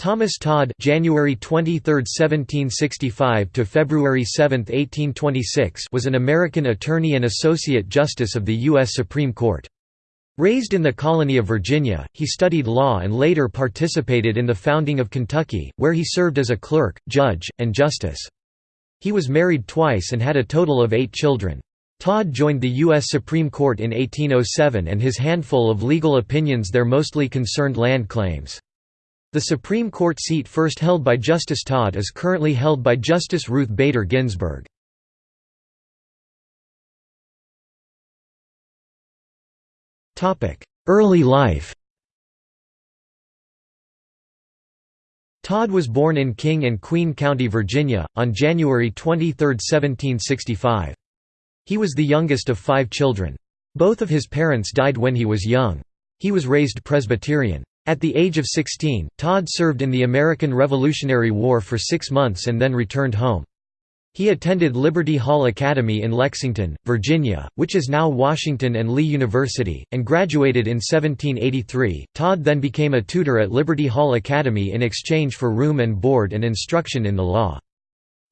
Thomas Todd January 23, 1765 to February 7, 1826 was an American attorney and associate justice of the US Supreme Court. Raised in the colony of Virginia, he studied law and later participated in the founding of Kentucky, where he served as a clerk, judge, and justice. He was married twice and had a total of eight children. Todd joined the U.S. Supreme Court in 1807 and his handful of legal opinions there mostly concerned land claims. The Supreme Court seat first held by Justice Todd is currently held by Justice Ruth Bader Ginsburg. Early life Todd was born in King and Queen County, Virginia, on January 23, 1765. He was the youngest of five children. Both of his parents died when he was young. He was raised Presbyterian. At the age of 16, Todd served in the American Revolutionary War for six months and then returned home. He attended Liberty Hall Academy in Lexington, Virginia, which is now Washington and Lee University, and graduated in 1783. Todd then became a tutor at Liberty Hall Academy in exchange for room and board and instruction in the law.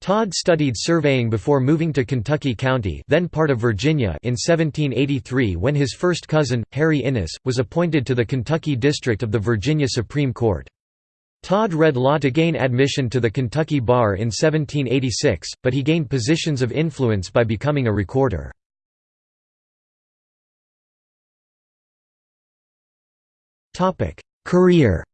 Todd studied surveying before moving to Kentucky County then part of Virginia in 1783 when his first cousin, Harry Innes, was appointed to the Kentucky District of the Virginia Supreme Court. Todd read law to gain admission to the Kentucky Bar in 1786, but he gained positions of influence by becoming a recorder. Career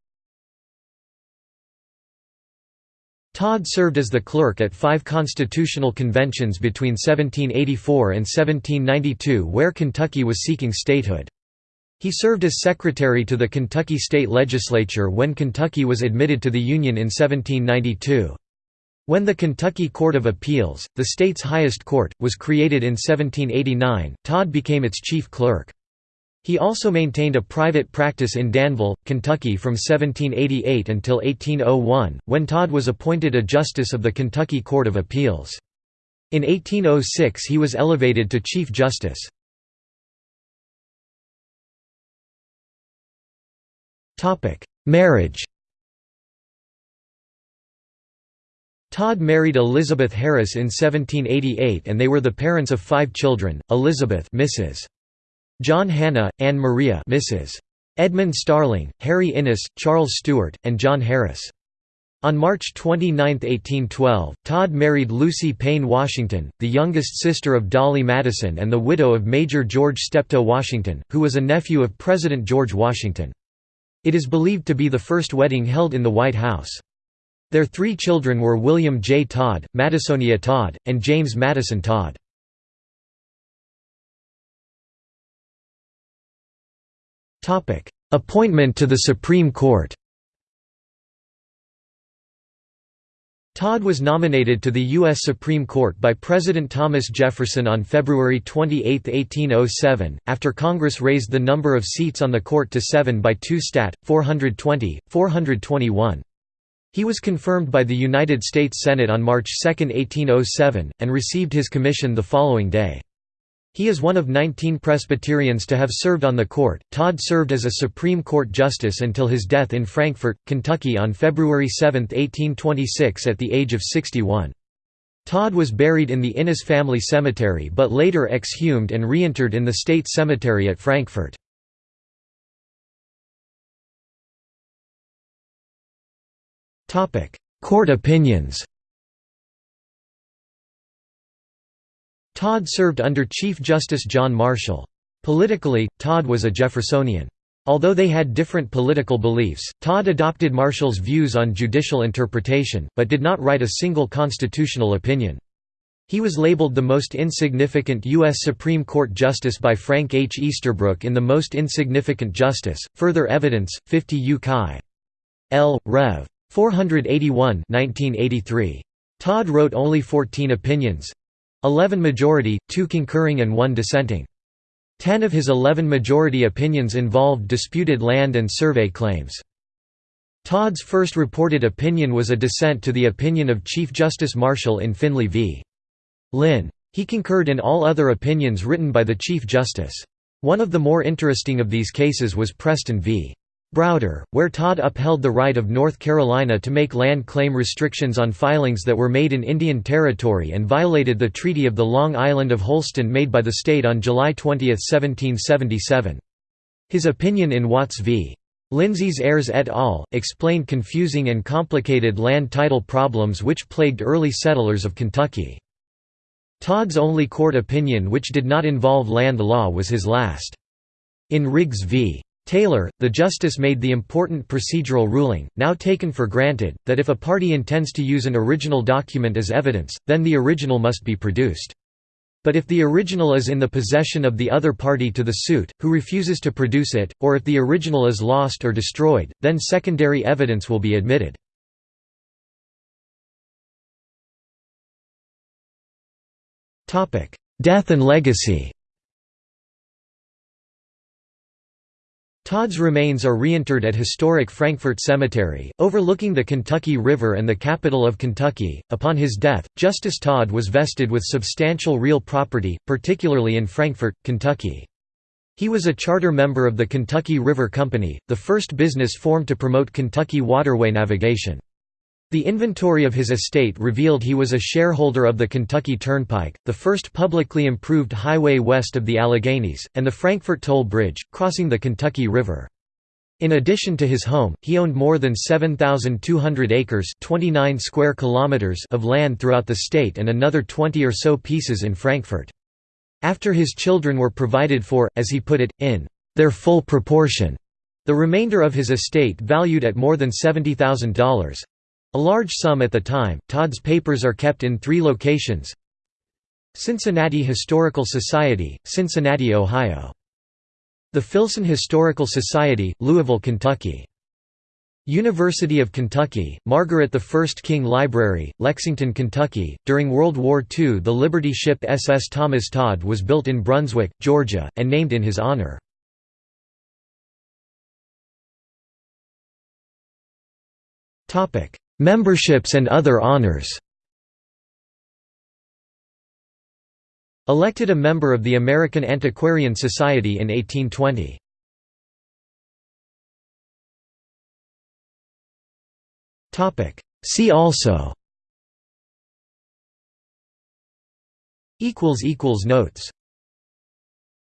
Todd served as the clerk at five constitutional conventions between 1784 and 1792 where Kentucky was seeking statehood. He served as secretary to the Kentucky State Legislature when Kentucky was admitted to the Union in 1792. When the Kentucky Court of Appeals, the state's highest court, was created in 1789, Todd became its chief clerk. He also maintained a private practice in Danville, Kentucky from 1788 until 1801, when Todd was appointed a justice of the Kentucky Court of Appeals. In 1806 he was elevated to Chief Justice. Marriage Todd married Elizabeth Harris in 1788 and they were the parents of five children, Elizabeth Mrs. John Hannah, Anne Maria Mrs. Edmund Starling, Harry Innes, Charles Stewart, and John Harris. On March 29, 1812, Todd married Lucy Payne Washington, the youngest sister of Dolley Madison and the widow of Major George Steptoe Washington, who was a nephew of President George Washington. It is believed to be the first wedding held in the White House. Their three children were William J. Todd, Madisonia Todd, and James Madison Todd. Appointment to the Supreme Court Todd was nominated to the U.S. Supreme Court by President Thomas Jefferson on February 28, 1807, after Congress raised the number of seats on the court to seven by two stat. 420, 421. He was confirmed by the United States Senate on March 2, 1807, and received his commission the following day. He is one of 19 Presbyterians to have served on the court. Todd served as a Supreme Court justice until his death in Frankfort, Kentucky on February 7, 1826 at the age of 61. Todd was buried in the Innes family cemetery but later exhumed and reinterred in the State Cemetery at Frankfort. Court opinions Todd served under Chief Justice John Marshall. Politically, Todd was a Jeffersonian. Although they had different political beliefs, Todd adopted Marshall's views on judicial interpretation, but did not write a single constitutional opinion. He was labeled the most insignificant U.S. Supreme Court justice by Frank H. Easterbrook in The Most Insignificant Justice, Further Evidence, 50 U. Chi. L. Rev. 481 1983. Todd wrote only 14 opinions, 11 majority, 2 concurring and 1 dissenting. Ten of his 11 majority opinions involved disputed land and survey claims. Todd's first reported opinion was a dissent to the opinion of Chief Justice Marshall in Finley v. Lynn. He concurred in all other opinions written by the Chief Justice. One of the more interesting of these cases was Preston v. Browder, where Todd upheld the right of North Carolina to make land claim restrictions on filings that were made in Indian Territory and violated the Treaty of the Long Island of Holston made by the state on July 20, 1777. His opinion in Watts v. Lindsay's heirs et al. explained confusing and complicated land title problems which plagued early settlers of Kentucky. Todd's only court opinion which did not involve land law was his last. In Riggs v. Taylor, the justice made the important procedural ruling, now taken for granted, that if a party intends to use an original document as evidence, then the original must be produced. But if the original is in the possession of the other party to the suit, who refuses to produce it, or if the original is lost or destroyed, then secondary evidence will be admitted. Death and legacy Todd's remains are reinterred at historic Frankfort Cemetery, overlooking the Kentucky River and the capital of Kentucky. Upon his death, Justice Todd was vested with substantial real property, particularly in Frankfort, Kentucky. He was a charter member of the Kentucky River Company, the first business formed to promote Kentucky waterway navigation. The inventory of his estate revealed he was a shareholder of the Kentucky Turnpike, the first publicly improved highway west of the Alleghenies, and the Frankfort Toll Bridge, crossing the Kentucky River. In addition to his home, he owned more than 7,200 acres 29 square kilometers of land throughout the state and another 20 or so pieces in Frankfort. After his children were provided for, as he put it, in their full proportion, the remainder of his estate valued at more than $70,000, a large sum at the time, Todd's papers are kept in three locations Cincinnati Historical Society, Cincinnati, Ohio. The Filson Historical Society, Louisville, Kentucky. University of Kentucky, Margaret I King Library, Lexington, Kentucky. During World War II, the Liberty ship SS Thomas Todd was built in Brunswick, Georgia, and named in his honor. Topic: Memberships and other honors. Elected a member of the American Antiquarian Society in 1820. See also. Notes